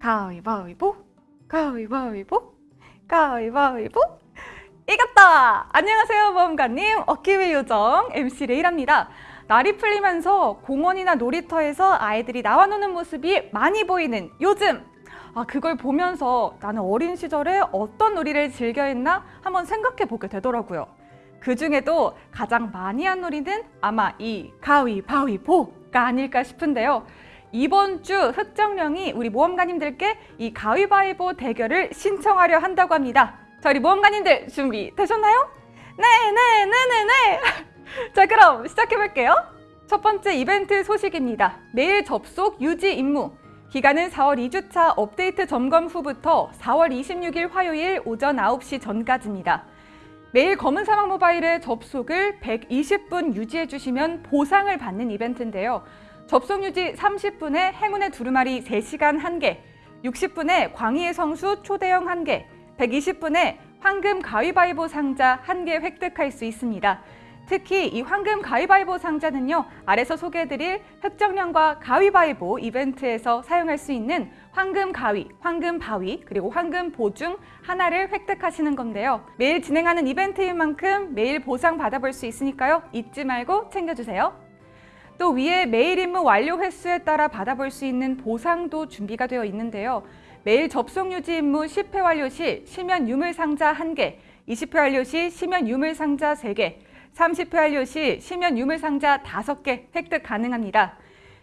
가위바위보? 가위바위보? 가위바위보? 이겼다! 안녕하세요 모험가님. 어깨위 요정 MC 레이랍니다. 날이 풀리면서 공원이나 놀이터에서 아이들이 나와 노는 모습이 많이 보이는 요즘. 아 그걸 보면서 나는 어린 시절에 어떤 놀이를 즐겨 했나 한번 생각해 보게 되더라고요. 그 중에도 가장 많이 한 놀이는 아마 이 가위바위보가 아닐까 싶은데요 이번 주 흑정령이 우리 모험가님들께 이 가위바위보 대결을 신청하려 한다고 합니다. 자, 우리 모험가님들 준비 되셨나요? 네 네 네 네 네! 자, 그럼 시작해볼게요. 첫 번째 이벤트 소식입니다. 내일 접속 유지 임무. 기간은 4월 2주차 업데이트 점검 후부터 4월 26일 화요일 오전 9시 전까지입니다. 매일 검은 사막 모바일의 접속을 120분 유지해 주시면 보상을 받는 이벤트인데요. 접속 유지 30분에 행운의 두루마리 3시간 1개, 60분에 광희의 성수 초대형 1개, 120분에 황금 가위바위보 상자 1개 획득할 수 있습니다. 특히 이 황금 가위바위보 상자는요 아래서 소개해드릴 흑정령과 가위바위보 이벤트에서 사용할 수 있는 황금 가위, 황금 바위, 그리고 황금 보중 하나를 획득하시는 건데요. 매일 진행하는 이벤트인 만큼 매일 보상 받아볼 수 있으니까요. 잊지 말고 챙겨주세요 또 위에 매일 임무 완료 횟수에 따라 받아볼 수 있는 보상도 준비가 되어 있는데요. 매일 접속 유지 임무 10회 완료 시 시면 유물 상자 1개, 20회 완료 시 시면 유물 상자 3개, 30회 완료 시 시면 유물 상자 5개 획득 가능합니다.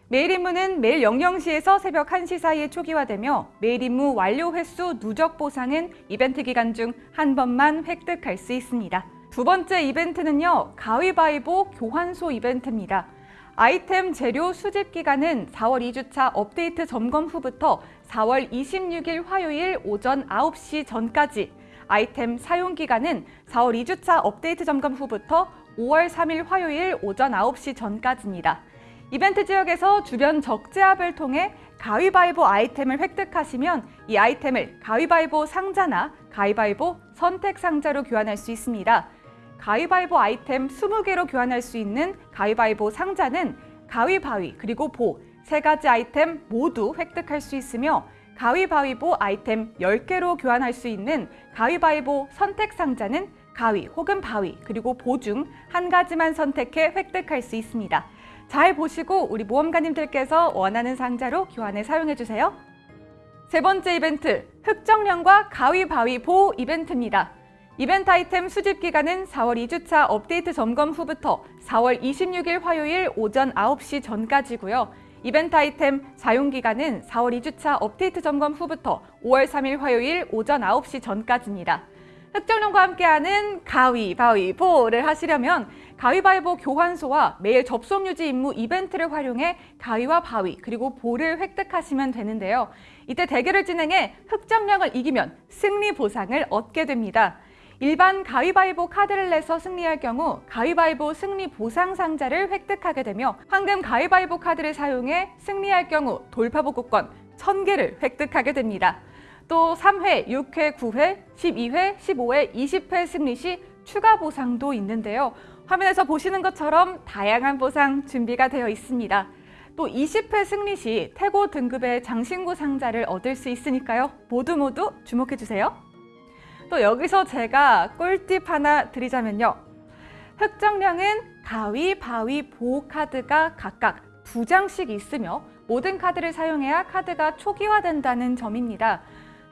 매일 임무는 매일 00시에서 새벽 1시 사이에 초기화되며 매일 임무 완료 횟수 누적 보상은 이벤트 기간 중 한 번만 획득할 수 있습니다. 두 번째 이벤트는요. 가위바위보 교환소 이벤트입니다. 아이템 재료 수집 기간은 4월 2주차 업데이트 점검 후부터 4월 26일 화요일 오전 9시 전까지 아이템 사용 기간은 4월 2주차 업데이트 점검 후부터 5월 3일 화요일 오전 9시 전까지입니다. 이벤트 지역에서 주변 적재합을 통해 가위바위보 아이템을 획득하시면 이 아이템을 가위바위보 상자나 가위바위보 선택 상자로 교환할 수 있습니다. 가위바위보 아이템 20개로 교환할 수 있는 가위바위보 상자는 가위바위 그리고 보 세 가지 아이템 모두 획득할 수 있으며 가위바위보 아이템 10개로 교환할 수 있는 가위바위보 선택 상자는 가위 혹은 바위 그리고 보 중 한 가지만 선택해 획득할 수 있습니다. 잘 보시고 우리 모험가님들께서 원하는 상자로 교환해 사용해주세요. 세 번째 이벤트, 흑정령과 가위바위보 이벤트입니다. 이벤트 아이템 수집 기간은 4월 2주차 업데이트 점검 후부터 4월 26일 화요일 오전 9시 전까지고요. 이벤트 아이템 사용 기간은 4월 2주차 업데이트 점검 후부터 5월 3일 화요일 오전 9시 전까지입니다. 흑정령과 함께하는 가위바위보를 하시려면 가위바위보 교환소와 매일 접속 유지 임무 이벤트를 활용해 가위와 바위 그리고 볼을 획득하시면 되는데요. 이때 대결을 진행해 흑정령을 이기면 승리 보상을 얻게 됩니다. 일반 가위바위보 카드를 내서 승리할 경우 가위바위보 승리 보상 상자를 획득하게 되며 황금 가위바위보 카드를 사용해 승리할 경우 돌파복구권 1000개를 획득하게 됩니다. 또 3회, 6회, 9회, 12회, 15회, 20회 승리 시 추가 보상도 있는데요. 화면에서 보시는 것처럼 다양한 보상 준비가 되어 있습니다. 또 20회 승리 시 태고 등급의 장신구 상자를 얻을 수 있으니까요. 모두 모두 주목해주세요. 또 여기서 제가 꿀팁 하나 드리자면요. 흑정령은 가위, 바위, 보 카드가 각각 두 장씩 있으며 모든 카드를 사용해야 카드가 초기화된다는 점입니다.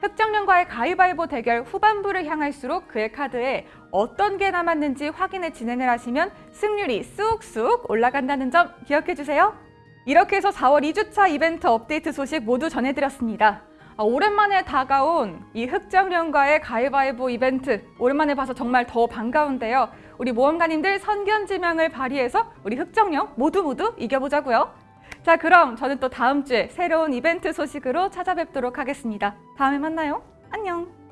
흑정령과의 가위바위보 대결 후반부를 향할수록 그의 카드에 어떤 게 남았는지 확인해 진행을 하시면 승률이 쑥쑥 올라간다는 점 기억해 주세요. 이렇게 해서 4월 2주차 이벤트 업데이트 소식 모두 전해드렸습니다. 아, 오랜만에 다가온 이 흑정령과의 가위바위보 이벤트 오랜만에 봐서 정말 더 반가운데요. 우리 모험가님들 선견지명을 발휘해서 우리 흑정령 모두 모두 이겨보자고요. 자 그럼 저는 또 다음 주에 새로운 이벤트 소식으로 찾아뵙도록 하겠습니다. 다음에 만나요. 안녕.